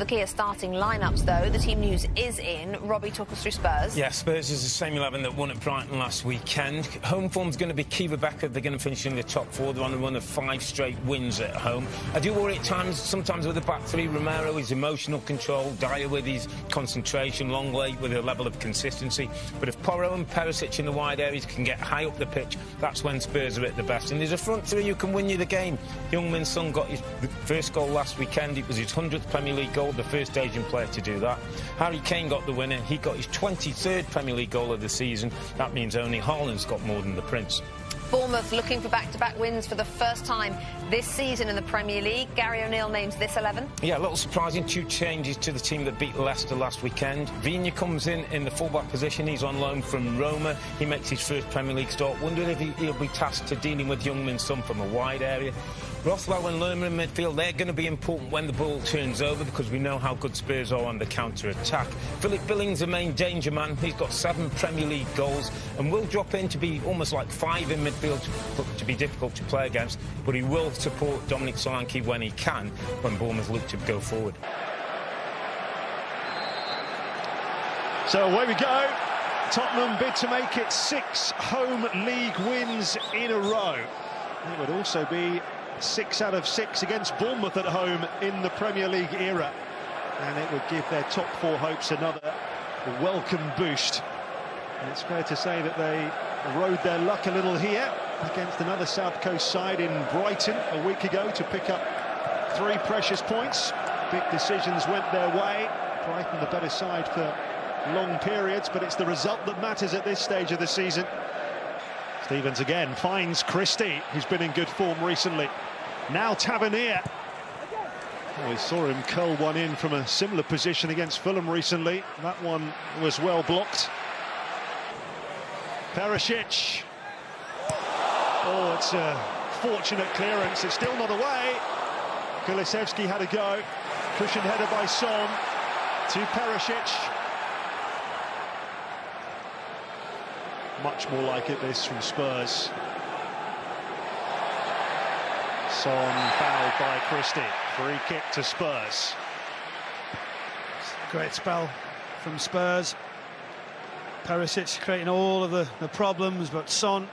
The Kia starting lineups, though, the team news is in. Robbie, talk us through Spurs. Yeah, Spurs is the same 11 that won at Brighton last weekend. Home form's going to be key, Rebecca. They're going to finish in the top four. They're on a run of five straight wins at home. I do worry at times, sometimes with the back three. Romero, his emotional control, Dier with his concentration, Lenglet with a level of consistency. But if Porro and Perisic in the wide areas can get high up the pitch, that's when Spurs are at the best. And there's a front three who can win you the game. Heung-min Son got his first goal last weekend. It was his 100th Premier League goal the first Asian player to do that. Harry Kane got the winner. He got his 23rd Premier League goal of the season. That means only Haaland's got more than the Prince. Bournemouth looking for back-to-back -back wins for the first time this season in the Premier League. Gary O'Neill names this 11. Yeah, a little surprising. Two changes to the team that beat Leicester last weekend. Viña comes in in the fullback position. He's on loan from Roma. He makes his first Premier League start. Wonder if he'll be tasked to dealing with Heung-min Son from a wide area. Rothwell and Lerma in midfield, they're going to be important when the ball turns over because we know how good Spurs are on the counter-attack. Philip Billings, the main danger man, he's got seven Premier League goals and will drop in to be almost like five in midfield to, to be difficult to play against, but he will support Dominic Solanke when he can when Bournemouth look to go forward. So away we go. Tottenham bid to make it six home league wins in a row. It would also be six out of six against Bournemouth at home in the Premier League era. And it would give their top four hopes another welcome boost. And it's fair to say that they rode their luck a little here against another South Coast side in Brighton a week ago to pick up three precious points. Big decisions went their way. Brighton the better side for long periods, but it's the result that matters at this stage of the season. Stephens again finds Christie, who's been in good form recently. Now Tavernier. Oh, we saw him curl one in from a similar position against Fulham recently. That one was well blocked. Perisic. Oh, it's a fortunate clearance. It's still not away. Kulusevski had a go. Cushion header by Son to Perisic. Much more like it this from Spurs. Son fouled by Christie. Free kick to Spurs. Great spell from Spurs. Perisic creating all of the, the problems, but Son,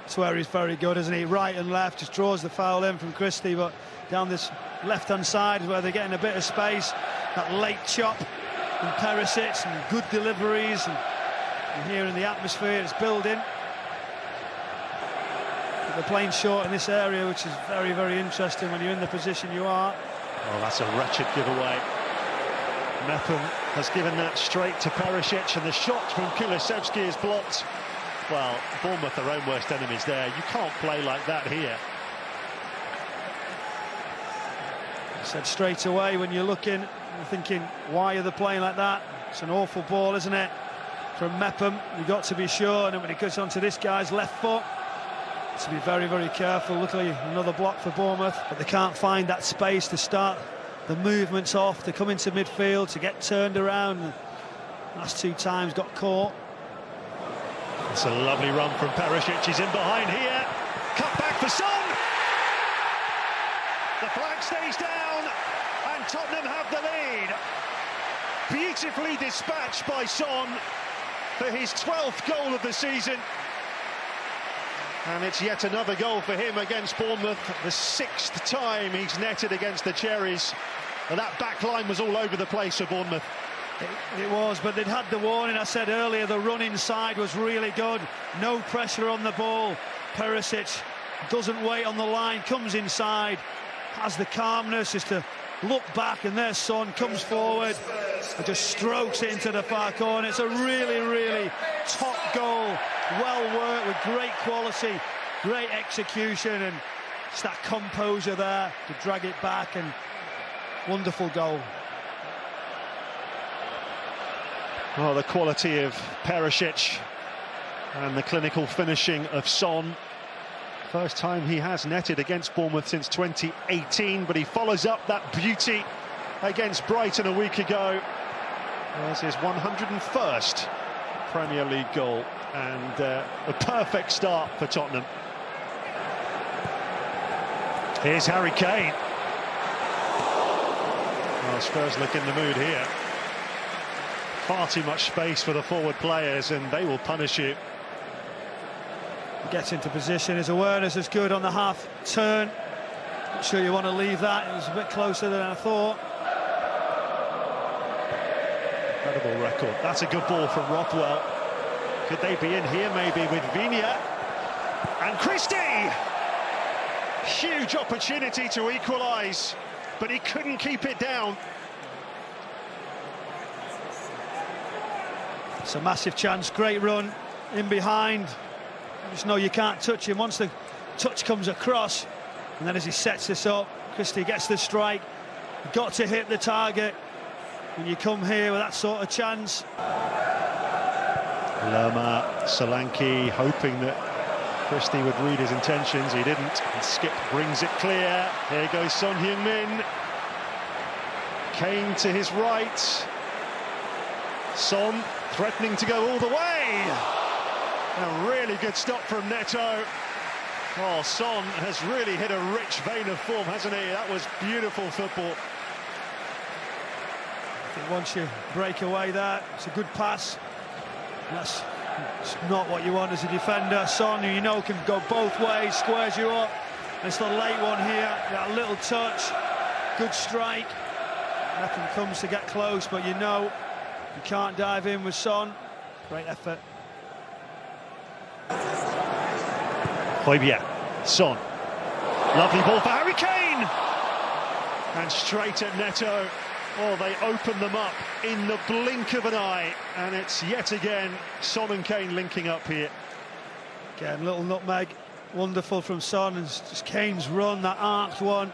that's where he's very good, isn't he? Right and left, just draws the foul in from Christie, but down this left-hand side is where they're getting a bit of space. That late chop from Perisic and good deliveries. And, and here in the atmosphere, it's building they're playing short in this area, which is very, very interesting when you're in the position you are. Oh, that's a wretched giveaway. Mepham has given that straight to Perisic, and the shot from Kulusevski is blocked. Well, Bournemouth their own worst enemies there. You can't play like that here. I said straight away when you're looking, you're thinking, why are they playing like that? It's an awful ball, isn't it? From Mepham, you've got to be sure. And when it goes onto this guy's left foot, to be very, very careful. Luckily, another block for Bournemouth, but they can't find that space to start the movements off, to come into midfield, to get turned around. Last two times got caught. It's a lovely run from Perisic. He's in behind here. Cut back for Son. The flag stays down, and Tottenham have the lead. Beautifully dispatched by Son for his 12th goal of the season. And it's yet another goal for him against Bournemouth, the sixth time he's netted against the Cherries. And that back line was all over the place for Bournemouth. It, it, was, but they'd had the warning. I said earlier, the run inside was really good. No pressure on the ball. Perisic doesn't wait on the line, comes inside, has the calmness just to look back, and there Son comes forward and just strokes it into the far corner. It's a really, really top goal. Well worked with great quality, great execution, and it's that composure there to drag it back and wonderful goal. Oh, the quality of Perisic and the clinical finishing of Son. First time he has netted against Bournemouth since 2018, but he follows up that beauty against Brighton a week ago. There's his 101st Premier League goal and uh, a perfect start for Tottenham. Here's Harry Kane. Well, Spurs look in the mood here. Far too much space for the forward players, and they will punish you. Gets into position. His awareness is good on the half turn. Not sure you want to leave that. It was a bit closer than I thought. Incredible record. That's a good ball from Rothwell. Could they be in here maybe with Viña? And Christie! Huge opportunity to equalise, but he couldn't keep it down. It's a massive chance, great run in behind. You just know you can't touch him. Once the touch comes across, and then as he sets this up, Christie gets the strike. Got to hit the target when you come here with that sort of chance. Lerma, Solanke hoping that Christie would read his intentions. He didn't. And Skipp brings it clear. Here goes Son Heung-min. Kane to his right. Son threatening to go all the way. A really good stop from Neto. Oh, Son has really hit a rich vein of form, hasn't he? That was beautiful football. Think once you break away that, it's a good pass. That's not what you want as a defender. Son, who you know can go both ways, squares you up. It's the late one here, that little touch, good strike. Nothing comes to get close, but you know you can't dive in with Son. Great effort. Højbjerg, Son. Lovely ball for Harry Kane! And straight at Neto. Oh, they open them up in the blink of an eye. And it's yet again Son and Kane linking up here. Again, little nutmeg. Wonderful from Son. And just Kane's run, that arced one.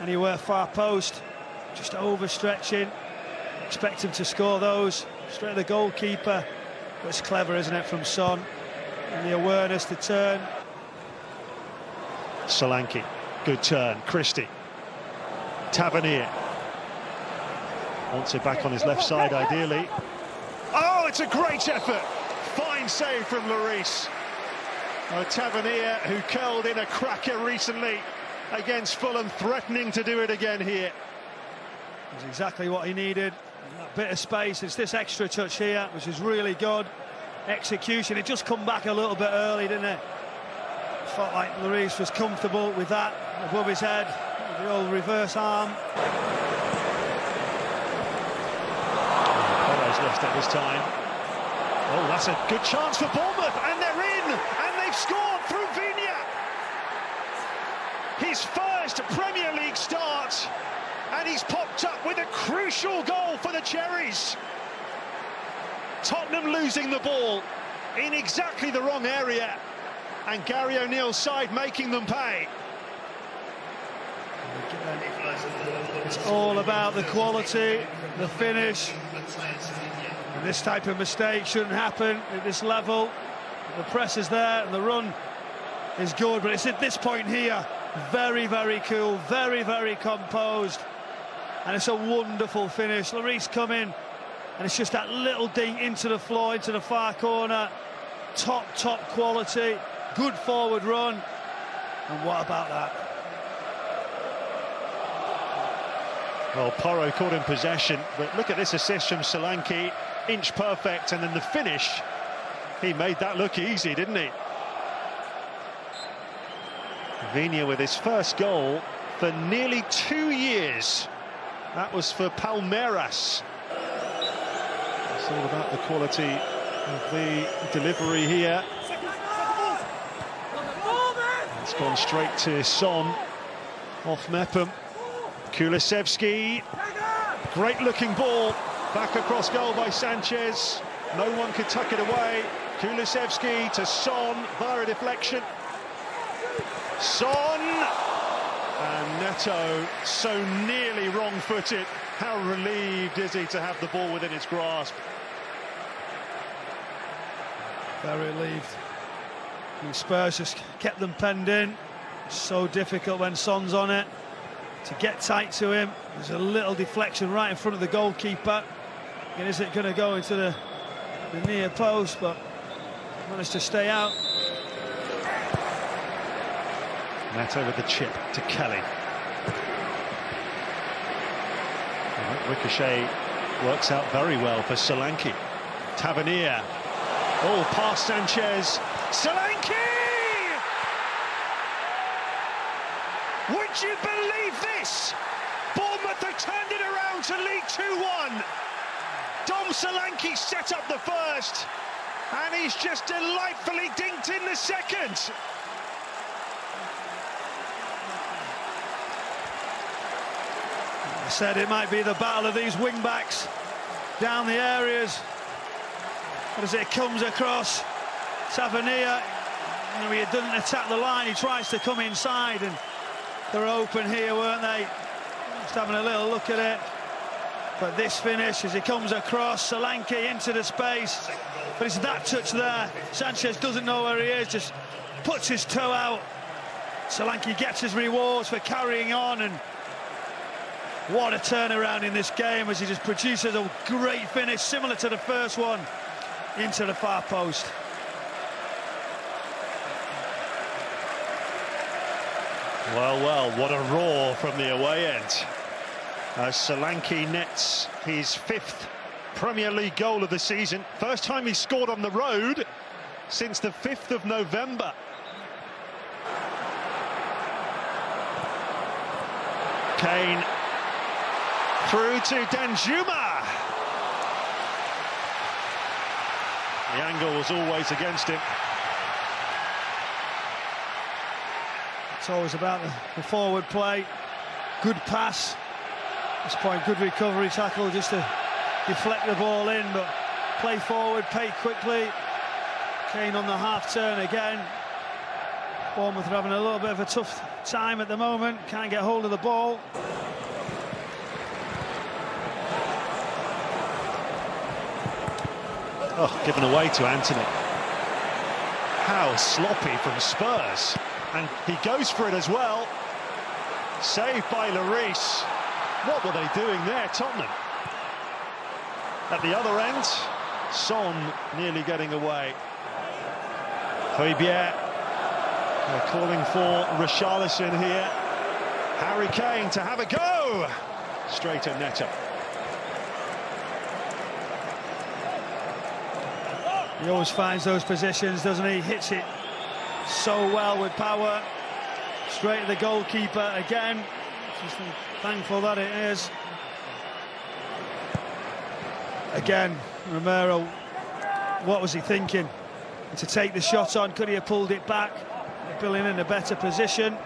Anywhere far post. Just overstretching. Expect him to score those. Straight at the goalkeeper. But it's clever, isn't it, from Son? And the awareness to turn. Solanke, good turn. Christie. Tavernier. Wants it back on his left side, ideally. Oh, it's a great effort. Fine save from Lloris. Oh, Tavernier, who curled in a cracker recently against Fulham, threatening to do it again here. It's exactly what he needed. That bit of space. It's this extra touch here, which is really good. Execution. It just come back a little bit early, didn't it? Felt like Lloris was comfortable with that above his head. The old reverse arm. This time. Oh, that's a good chance for Bournemouth, and they're in, and they've scored through Viña. His first Premier League start, and he's popped up with a crucial goal for the Cherries. Tottenham losing the ball in exactly the wrong area, and Gary O'Neill's side making them pay. It's all about the quality, the finish. And this type of mistake shouldn't happen at this level. The press is there and the run is good, but it's at this point here, very, very cool, very, very composed. And it's a wonderful finish. Lloris come in, and it's just that little ding into the floor, into the far corner. Top, top quality, good forward run. And what about that? Well, Porro caught in possession, but look at this assist from Solanke, inch perfect, and then the finish, he made that look easy, didn't he? Viña with his first goal for nearly two years. That was for Palmeiras. It's all about the quality of the delivery here. It's gone straight to Son, off Mepham. Kulusevski, great looking ball, back across goal by Sanchez. No one could tuck it away. Kulusevski to Son via a deflection. Son! And Neto so nearly wrong-footed. How relieved is he to have the ball within his grasp? Very relieved. And Spurs just kept them penned in. So difficult when Son's on it to get tight to him. There's a little deflection right in front of the goalkeeper. It going to go into the, the near post, but managed to stay out. Neto with the chip to Kelly. Ricochet works out very well for Solanke. Tavernier. Oh, past Sanchez. Solanke! Would you believe this? Bournemouth have turned it around to lead 2-1. Solanke set up the first, and he's just delightfully dinked in the second. I said it might be the battle of these wing backs down the areas. But as it comes across, Tavernier, you know, he doesn't attack the line, he tries to come inside, and they're open here, weren't they? Just having a little look at it. But this finish, as he comes across, Solanke into the space. But it's that touch there. Sanchez doesn't know where he is, just puts his toe out. Solanke gets his rewards for carrying on, and what a turnaround in this game as he just produces a great finish, similar to the first one, into the far post. Well, well, what a roar from the away end. As Solanke nets his fifth Premier League goal of the season. First time he scored on the road since the 5th of November. Kane through to Danjuma. The angle was always against him. It's always about the forward play. Good pass. This point, good recovery tackle just to deflect the ball in, but play forward, pay quickly. Kane on the half turn again. Bournemouth are having a little bit of a tough time at the moment. Can't get hold of the ball. Oh, given away to Anthony. How sloppy from Spurs. And he goes for it as well. Saved by Lloris. What were they doing there, Tottenham? At the other end, Son nearly getting away. Højbjerg they're calling for Richarlison here. Harry Kane to have a go. Straight at Neto. He always finds those positions, doesn't he? Hits it so well with power. Straight to the goalkeeper again. Thankful that it is. Again, Romero, what was he thinking? To take the shot on, could he have pulled it back? Billing in a better position.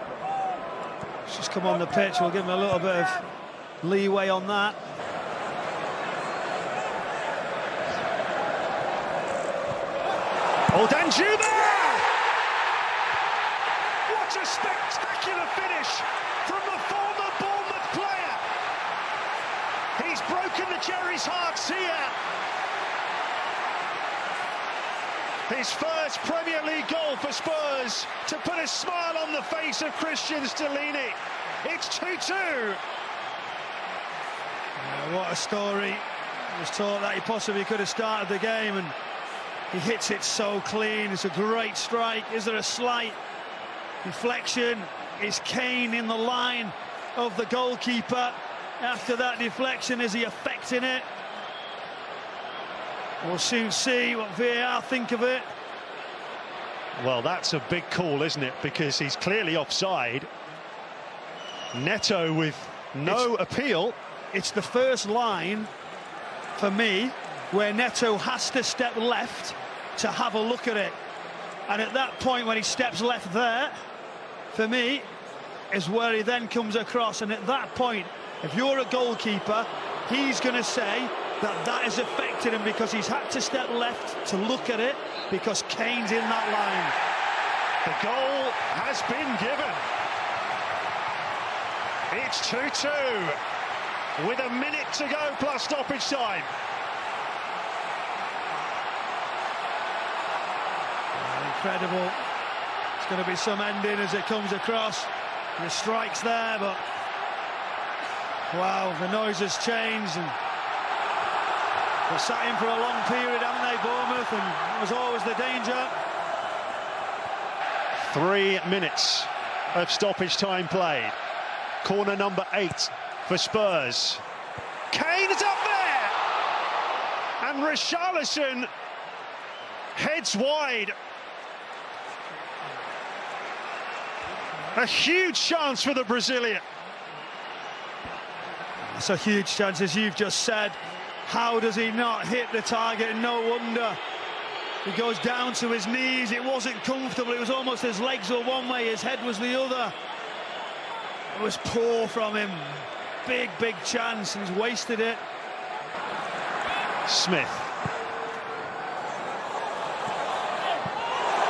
Just come on the pitch, we'll give him a little bit of leeway on that. Oh! What a spectacular finish from the former Bournemouth player. He's Cherries' hearts here. His first Premier League goal for Spurs to put a smile on the face of Cristian Stellini. It's 2-2. Yeah, what a story. I was taught that he possibly could have started the game and he hits it so clean. It's a great strike. Is there a slight deflection? Is Kane in the line of the goalkeeper? After that deflection, is he affecting it? We'll soon see what VAR think of it. Well, that's a big call, isn't it? Because he's clearly offside. Neto with no It's- appeal. It's the first line for me where Neto has to step left to have a look at it. And at that point, when he steps left there, for me, is where he then comes across. And at that point, if you're a goalkeeper, he's going to say that that has affected him because he's had to step left to look at it because Kane's in that line. The goal has been given. It's 2-2 with a minute to go plus stoppage time. Incredible. It's going to be some ending as it comes across. The strike's there, but wow, the noise has changed and they've sat in for a long period, haven't they, Bournemouth? And that was always the danger. Three minutes of stoppage time played. Corner number eight for Spurs. Kane is up there! And Richarlison heads wide. A huge chance for the Brazilian. It's a huge chance, as you've just said. How does he not hit the target? No wonder. He goes down to his knees. It wasn't comfortable. It was almost his legs were one way, his head was the other. It was poor from him. Big, big chance, he's wasted it. Smith.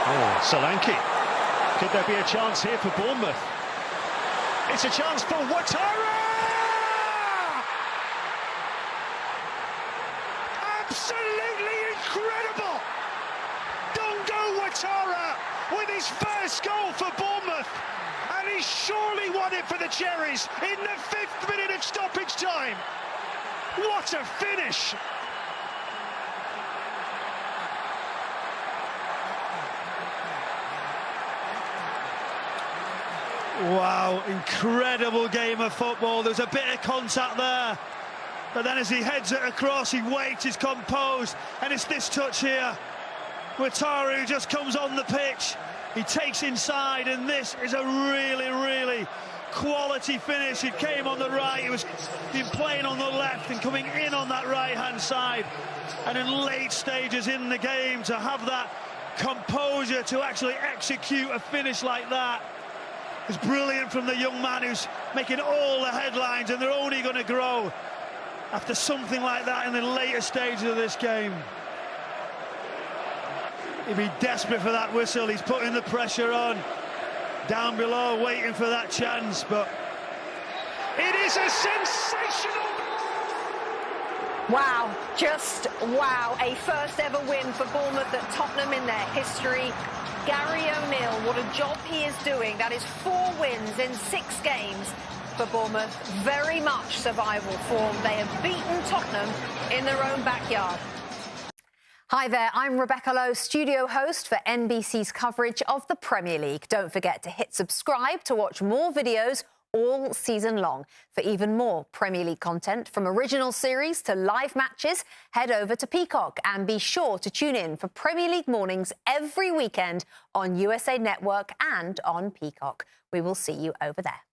Oh, Solanke. Could there be a chance here for Bournemouth? It's a chance for Ouattara! Absolutely incredible! Dango Ouattara with his first goal for Bournemouth. And he surely won it for the Cherries in the fifth minute of stoppage time. What a finish! Wow, incredible game of football. There's a bit of contact there. But then as he heads it across, he waits, he's composed, and it's this touch here. Ouattara just comes on the pitch. He takes inside, and this is a really, really quality finish. It came on the right, he was been playing on the left and coming in on that right-hand side. And in late stages in the game, to have that composure to actually execute a finish like that is brilliant from the young man who's making all the headlines, and they're only going to grow after something like that in the later stages of this game. He'd be desperate for that whistle. He's putting the pressure on. Down below, waiting for that chance, but... It is a sensational... Wow, just wow. A first ever win for Bournemouth at Tottenham in their history. Gary O'Neill, what a job he is doing. That is four wins in six games for Bournemouth. Very much survival form. They have beaten Tottenham in their own backyard. Hi there, I'm Rebecca Lowe, studio host for NBC's coverage of the Premier League. Don't forget to hit subscribe to watch more videos all season long. For even more Premier League content, from original series to live matches, head over to Peacock and be sure to tune in for Premier League mornings every weekend on USA Network and on Peacock. We will see you over there.